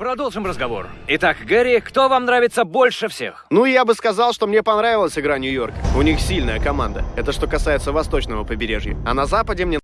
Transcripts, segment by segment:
продолжим разговор. Итак, Гэри, кто вам нравится больше всех? Ну, я бы сказал, что мне понравилась игра Нью-Йорка. У них сильная команда. Это что касается восточного побережья. А на западе мне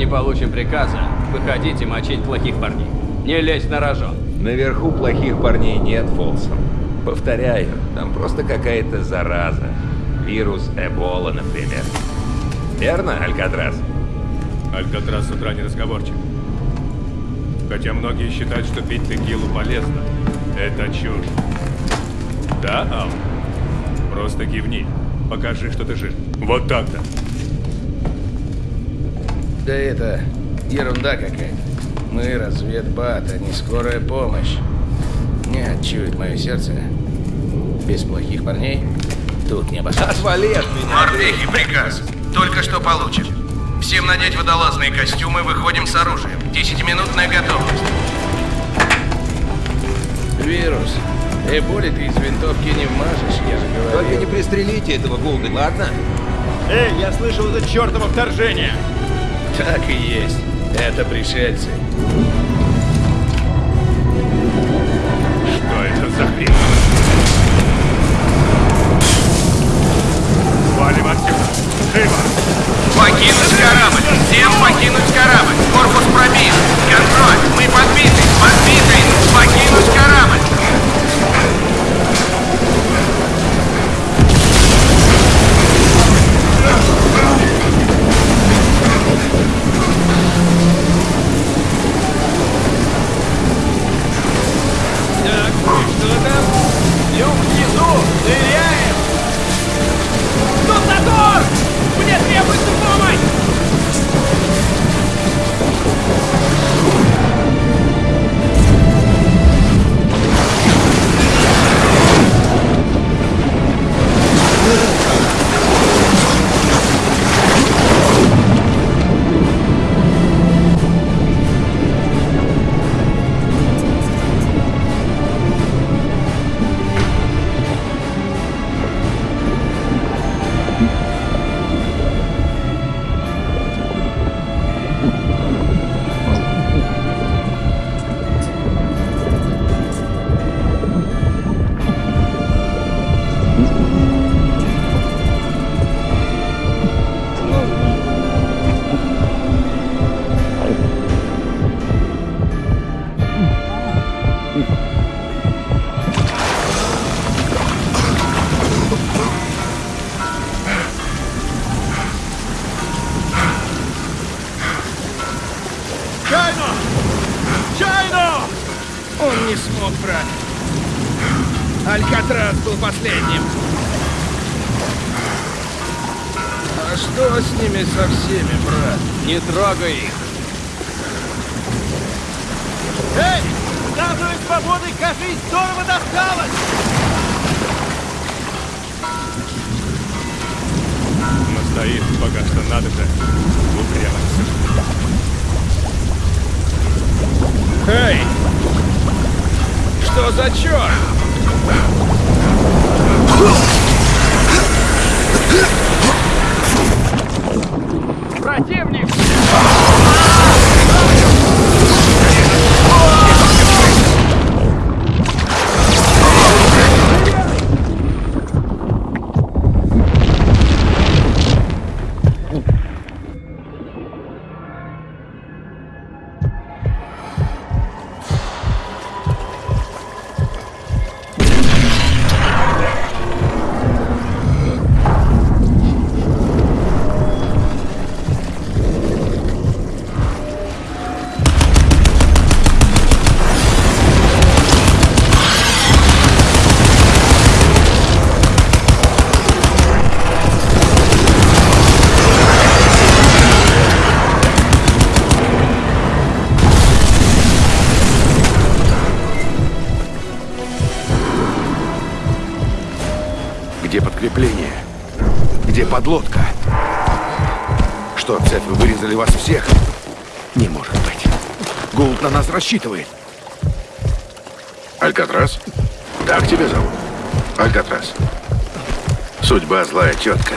не получим приказа. Выходите мочить плохих парней. Не лезь на рожон. Наверху плохих парней нет, Фолсон. Повторяю, там просто какая-то зараза. Вирус Эбола, например. Верно, Алькатрас? Алькатрас с утра не разговорчив. Хотя многие считают, что пить текилу полезно. Это чушь. Да, Ал? Просто кивни. Покажи, что ты жив. Вот так-то. Да это ерунда какая-то. Мы разведбат, а не скорая помощь. Не чует мое сердце. Без плохих парней тут не обошлось. Отвали от меня, Морпехи, приказ. Только что получен. Всем надеть водолазные костюмы, выходим с оружием. Десятиминутная готовность. Вирус. Эболи ты из винтовки не вмажешь, я же Только говорил. не пристрелите этого Голды, ладно? Эй, я слышал это чертово вторжение! Так и есть. Это пришельцы. Что это за хрень? Валим отсюда. Живо! Покинуть что с ними со всеми, брат? Не трогай их. Эй! Статуя свободы, кажись, здорово досталось! Но стоит пока что надо же. Упрямился. Эй! Что за черт? Противник! Подлодка? Что, цепи вырезали вас всех? Не может быть. Гулд на нас рассчитывает. Алькатрас? Так тебя зовут? Алькатрас. Судьба злая тетка.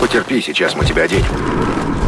Потерпи, сейчас мы тебя оденем.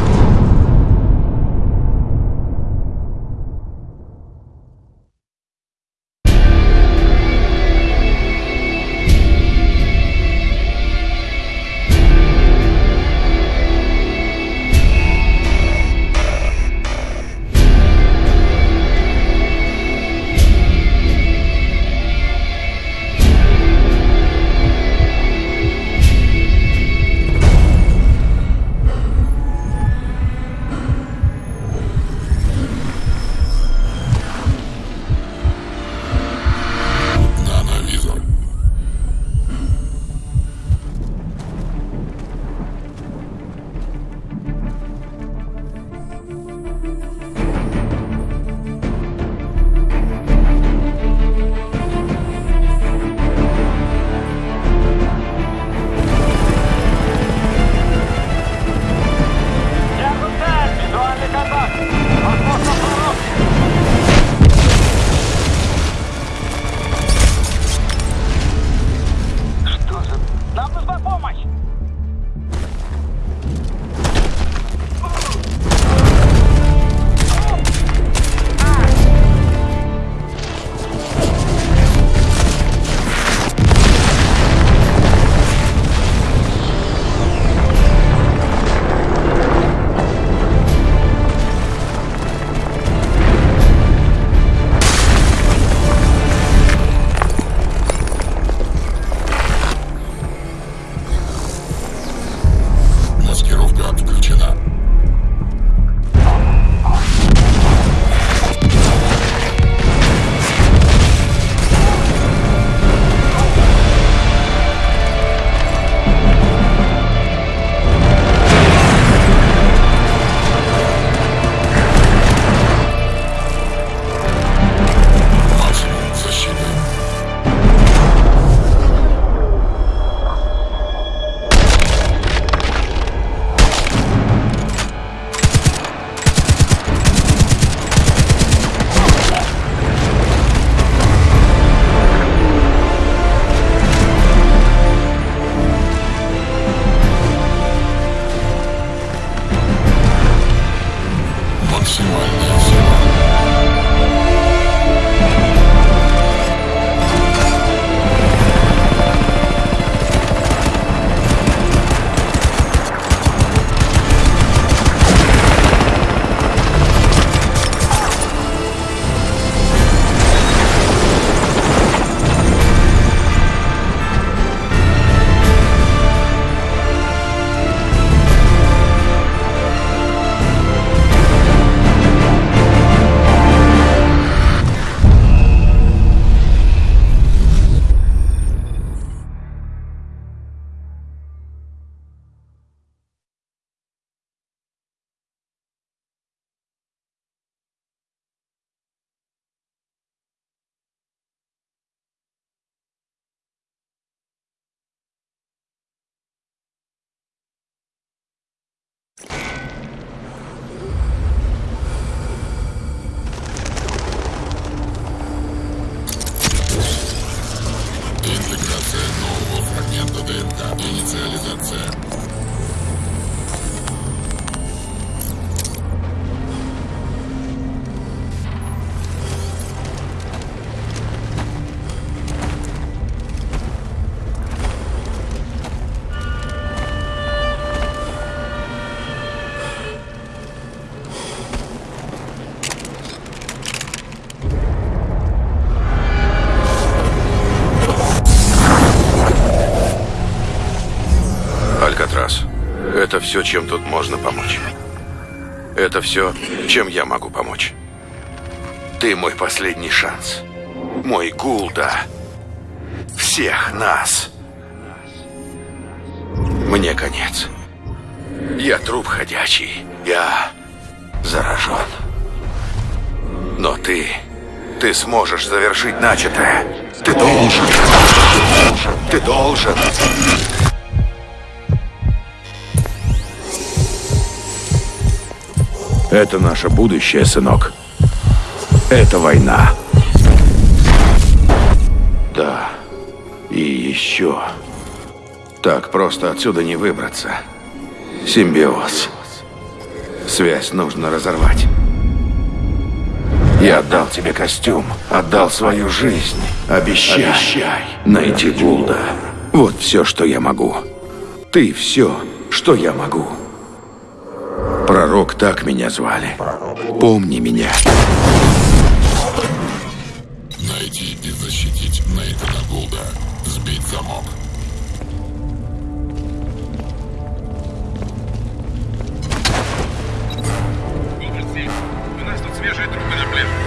Все, чем тут можно помочь. Это все, чем я могу помочь. Ты мой последний шанс. Мой Гулда. Всех нас. Мне конец. Я труп ходячий. Я заражен. Но ты... Ты сможешь завершить начатое. Ты должен. Ты должен. Это наше будущее, сынок. Это война. Да. И еще. Так просто отсюда не выбраться. Симбиоз. Связь нужно разорвать. Я отдал тебе костюм, отдал свою жизнь. Обещай, Обещай. найти Гулда. Вот все, что я могу. Ты все, что я могу. Пророк так меня звали. Помни меня. Найти и защитить Нейтана Гулда. Сбить замок. У нас тут свежие трупы на пляже.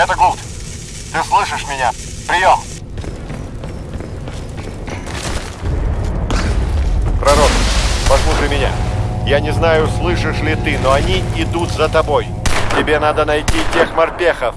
Это Гулд. Ты слышишь меня? Прием. Пророк, послушай меня. Я не знаю, слышишь ли ты, но они идут за тобой. Тебе надо найти тех морпехов.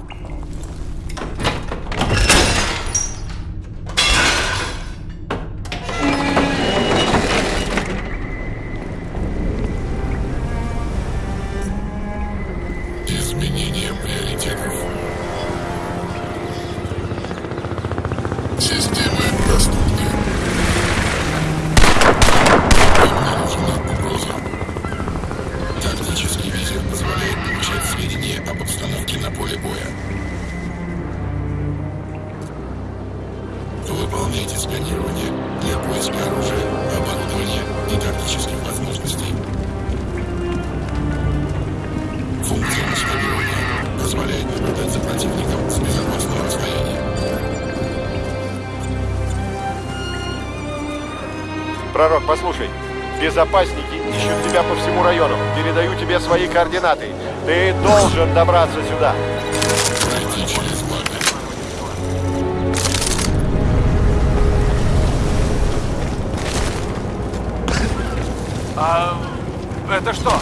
Координаты. Ты должен добраться сюда. Пройти через лагерь. А это что?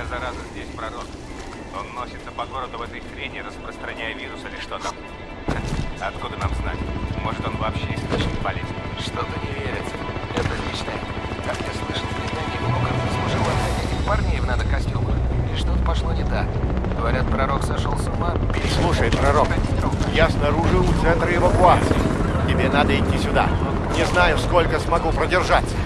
Главная зараза здесь пророк. Он носится по городу в этой хрени, распространяя вирус или что там. Откуда нам знать? Может, он вообще источник болезни? Что-то не верится. Это личное. Как я слышал, племянник Лукард служил от этих парней в надо-костюмах. И что-то пошло не так. Говорят, пророк сошел с ума. Слушай, пророк, я снаружи у центра эвакуации. Тебе надо идти сюда. Не знаю, сколько смогу продержаться.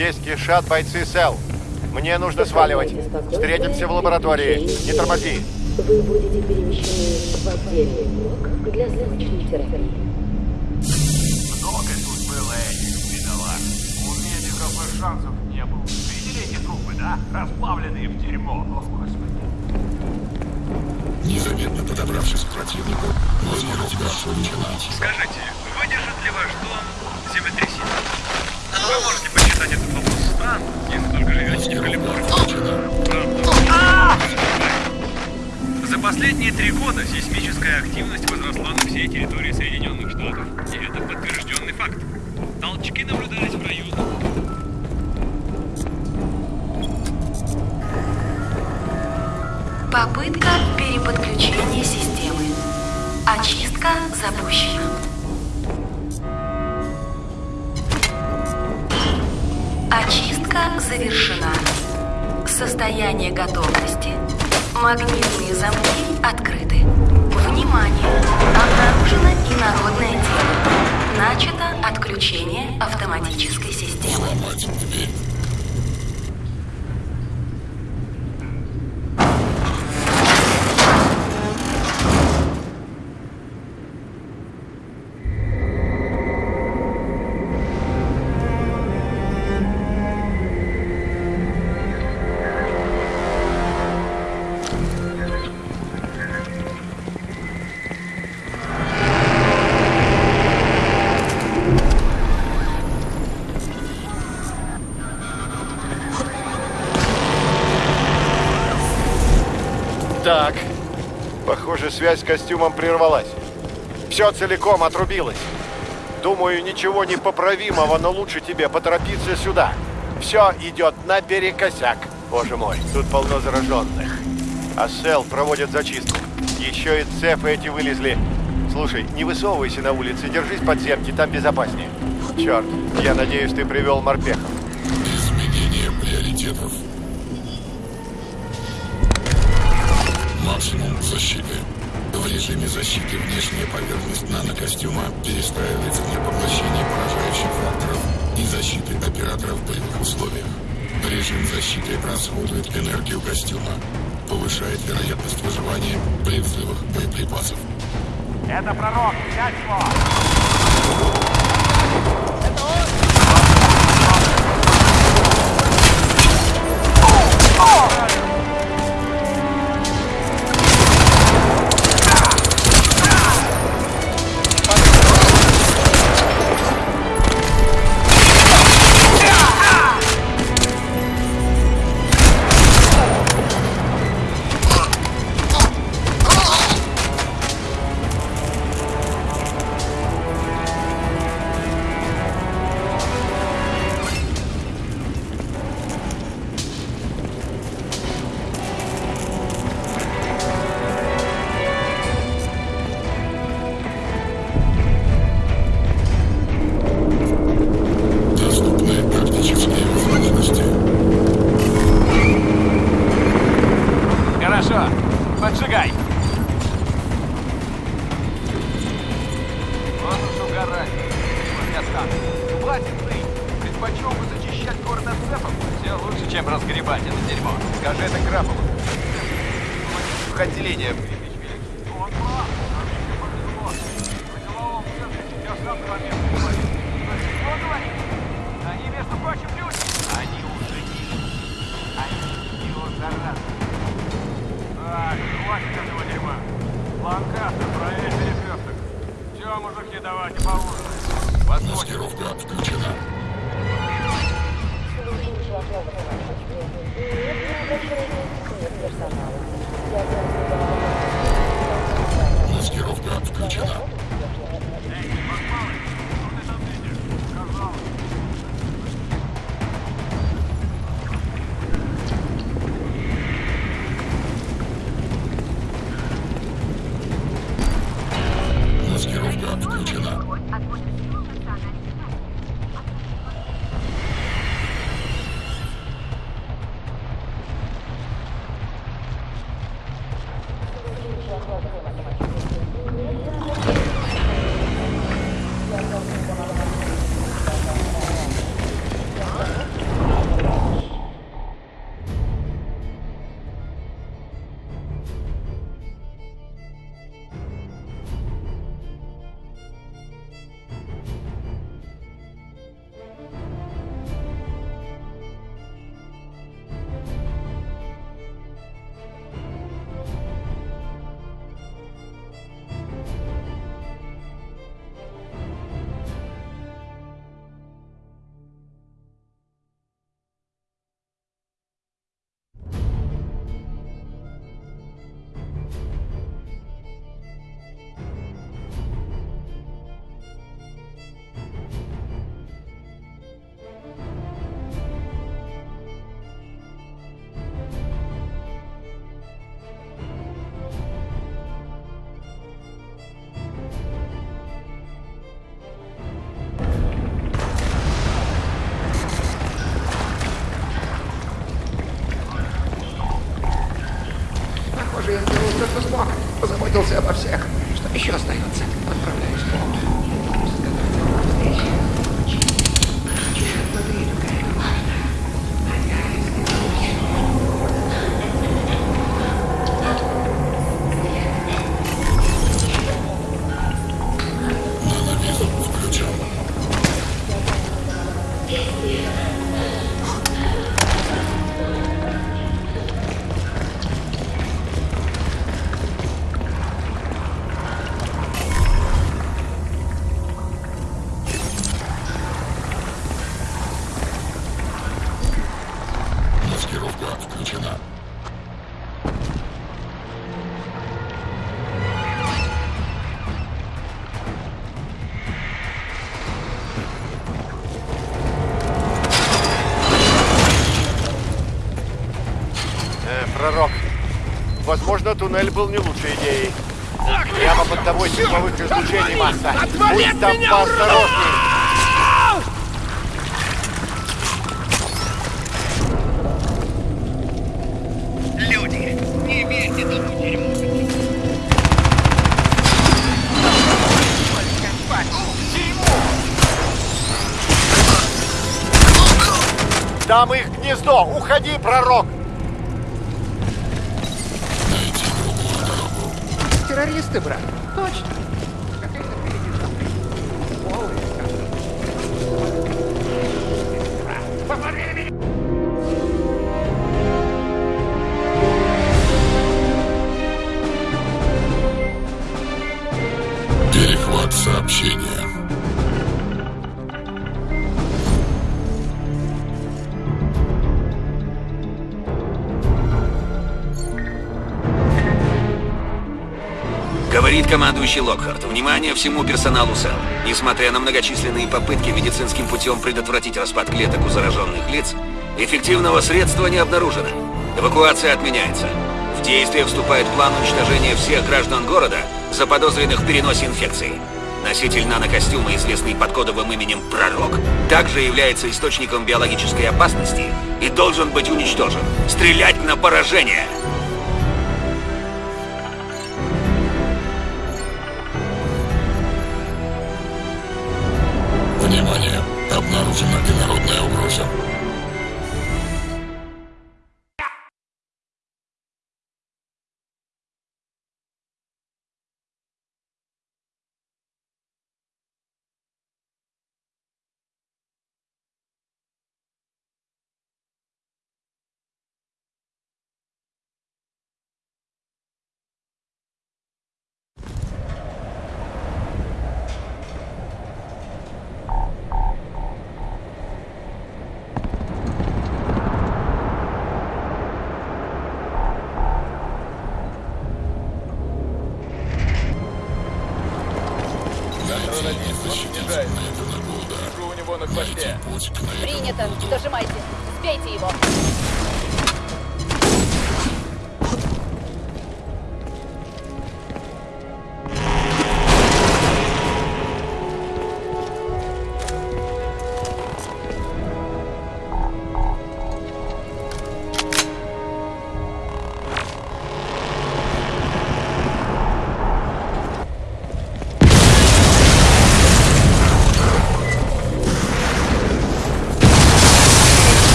Здесь кишат бойцы СЭЛ. Мне нужно сваливать. Встретимся в лаборатории. Не тормози. Вы будете перемещены в отдельный блок для срочной терапии. Много тут было этих бедолаг. У медиков и шансов не было. Видели эти трупы, да? Расплавленные в дерьмо. О, Господи. Незаметно подобравшись к противнику, маскировка включена. Скажите, последние три года сейсмическая активность возросла на всей территории Соединенных Штатов. И это подтвержденный факт. Толчки наблюдались в районах. Попытка переподключения системы. Очистка запущена. Очистка завершена. Состояние готовности. Магнитные замки открыты. Внимание! Обнаружено инородное тело. Начато отключение автоматической системы. Сломать дверь. Так. Похоже, связь с костюмом прервалась. Все целиком отрубилось. Думаю, ничего непоправимого, но лучше тебе поторопиться сюда. Все идет наперекосяк. Боже мой, тут полно зараженных. А Сел проводит зачистку. Еще и цепы эти вылезли. Слушай, не высовывайся на улице, держись подземки, там безопаснее. Черт, я надеюсь, ты привел морпехов. Изменение приоритетов. Максимум защиты. В режиме защиты внешняя поверхность нанокостюма перестраивается для поглощения поражающих факторов и защиты оператора в боевых условиях. Режим защиты расходует энергию костюма, повышает вероятность выживания при взрывах боеприпасов. Это пророк, взять его! Angela. Пророк. Возможно, туннель был не лучшей идеей. Прямо под тобой тепловых излучений масса. Будь там поосторожней. Там их гнездо. Уходи, пророк. Террористы, брат. Точно. Командующий Локхарт. Внимание всему персоналу СЭЛ. Несмотря на многочисленные попытки медицинским путем предотвратить распад клеток у зараженных лиц, эффективного средства не обнаружено. Эвакуация отменяется. В действие вступает план уничтожения всех граждан города, заподозренных в переносе инфекции. Носитель нанокостюма, известный под кодовым именем Пророк, также является источником биологической опасности и должен быть уничтожен. Стрелять на поражение! 是。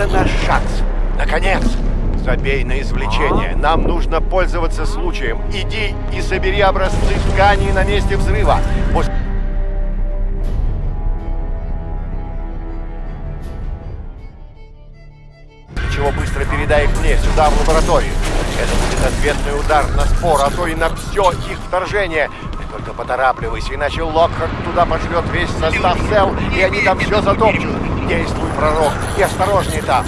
Это наш шанс. Наконец. Забей на извлечение. Нам нужно пользоваться случаем. Иди и собери образцы тканей на месте взрыва. После чего быстро передай их мне, сюда, в лабораторию. Это будет ответный удар на спор, а то и на все их вторжение. Только поторапливайся, иначе Локхард туда пошлет весь состав цел, и они там все затопчут. Действуй, пророк, и осторожнее там.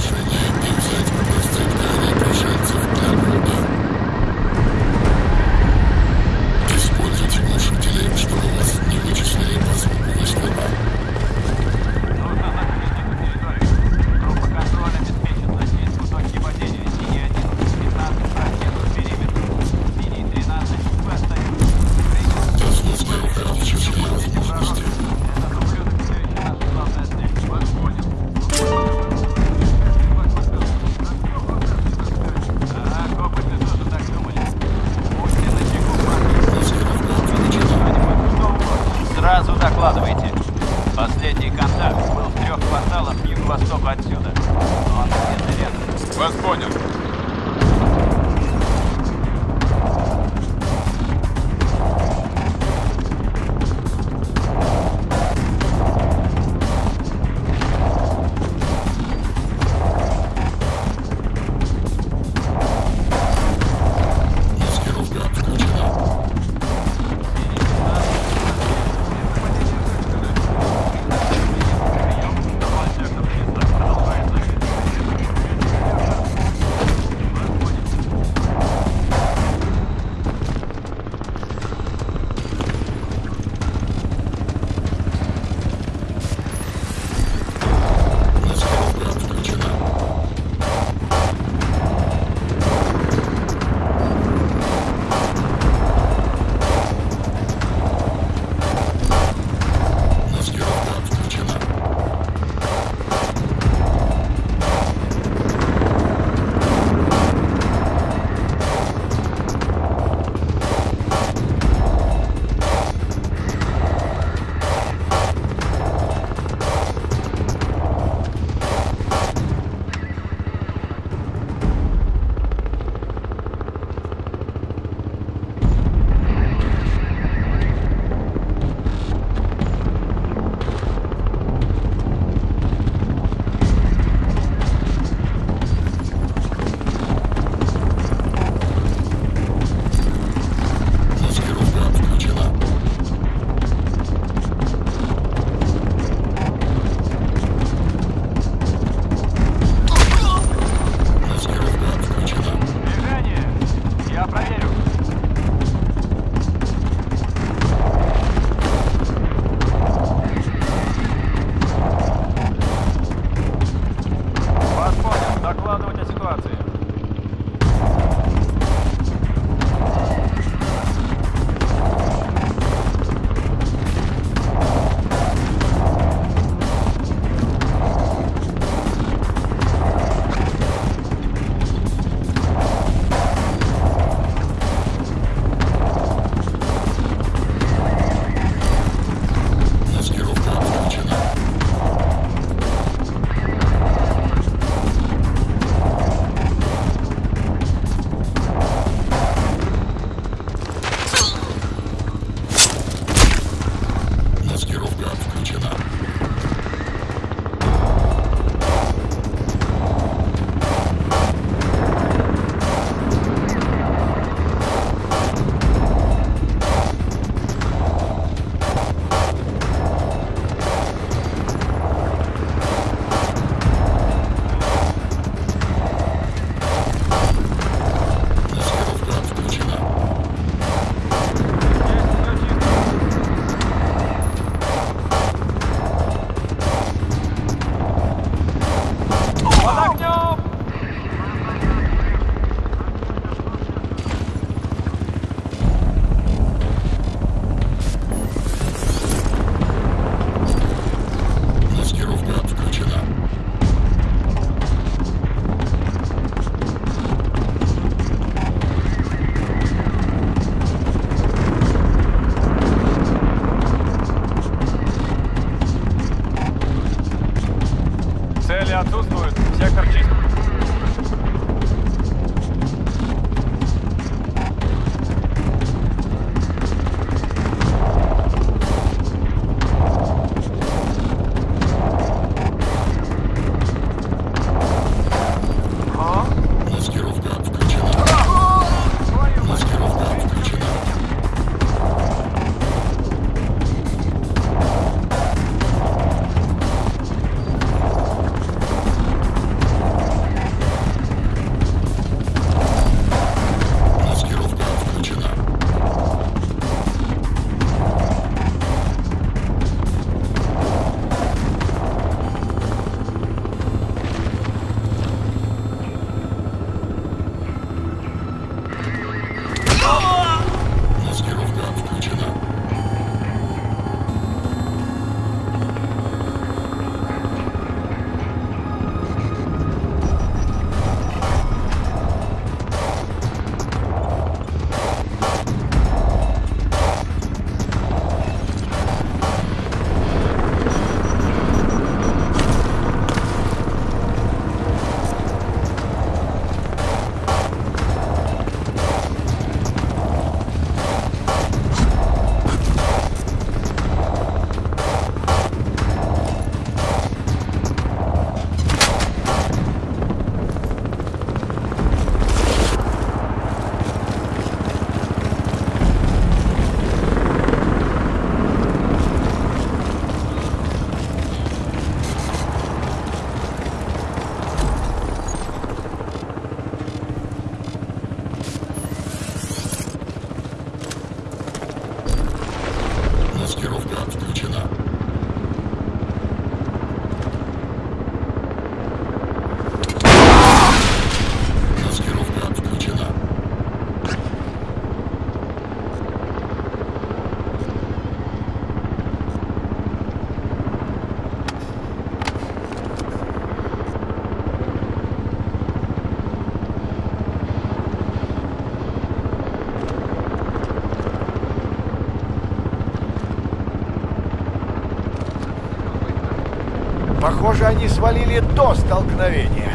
Похоже, они свалили до столкновения.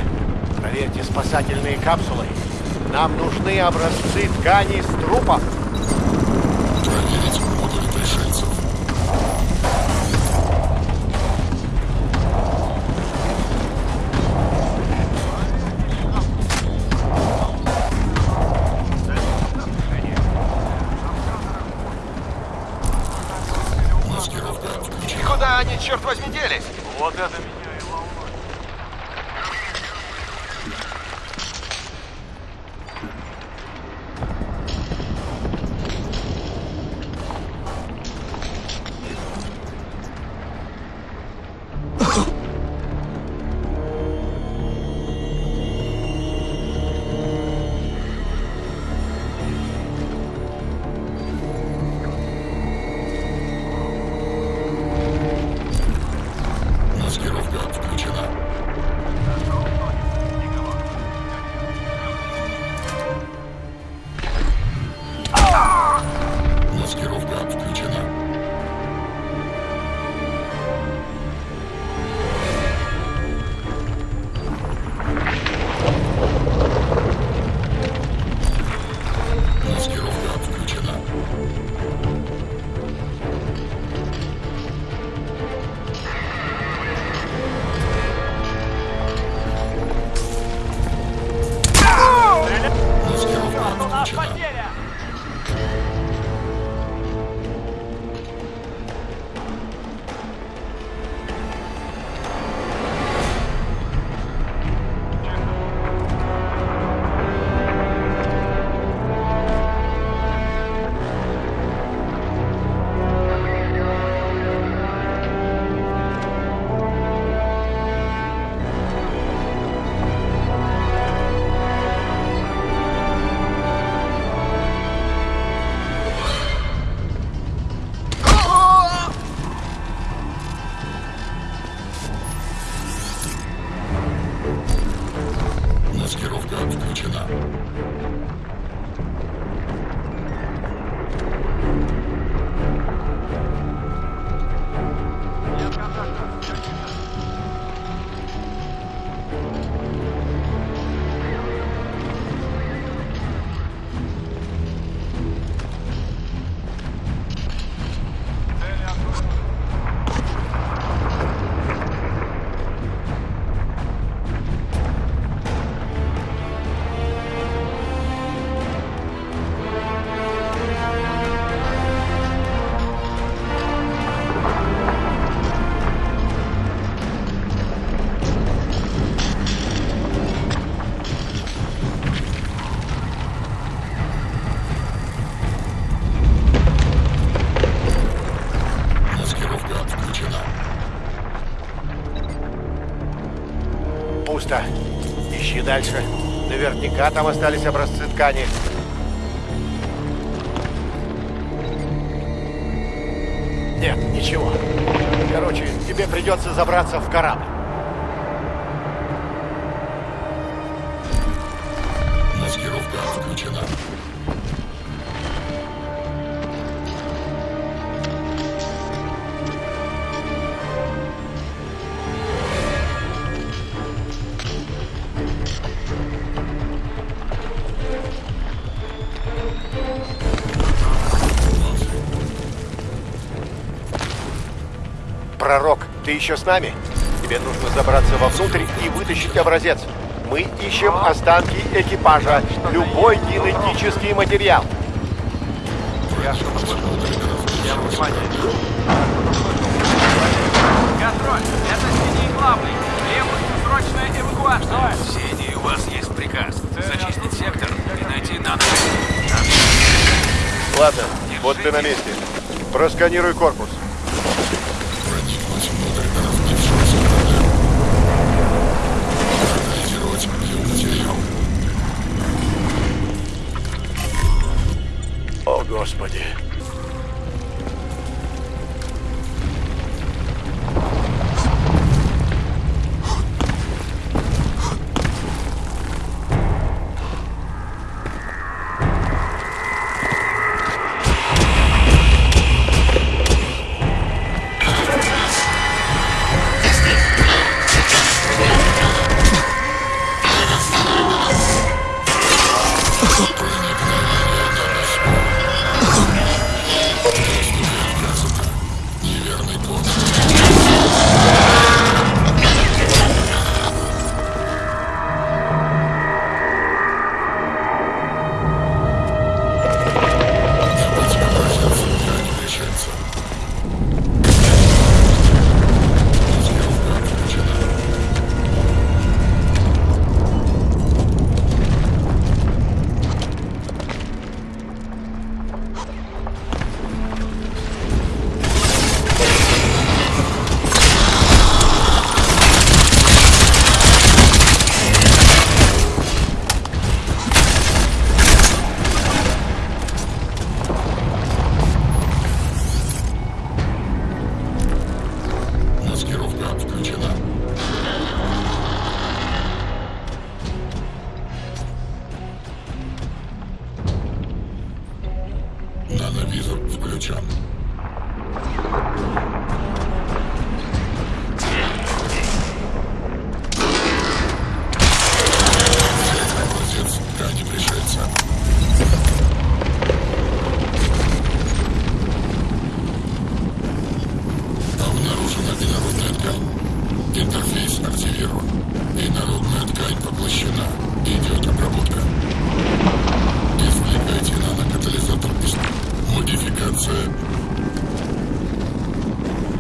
Проверьте спасательные капсулы. Нам нужны образцы тканей с трупов. Маскировка Там остались образцы ткани. Нет, ничего. Короче, тебе придется забраться в корабль. Ты еще с нами? Тебе нужно забраться вовнутрь и вытащить образец. Мы ищем останки экипажа. Любой генетический материал. Контроль, это Синий главный. Требуется срочная эвакуация. Сений, у вас есть приказ. Зачистить сектор и найти нано. Ладно, вот ты на месте. Просканируй корпус. Господи.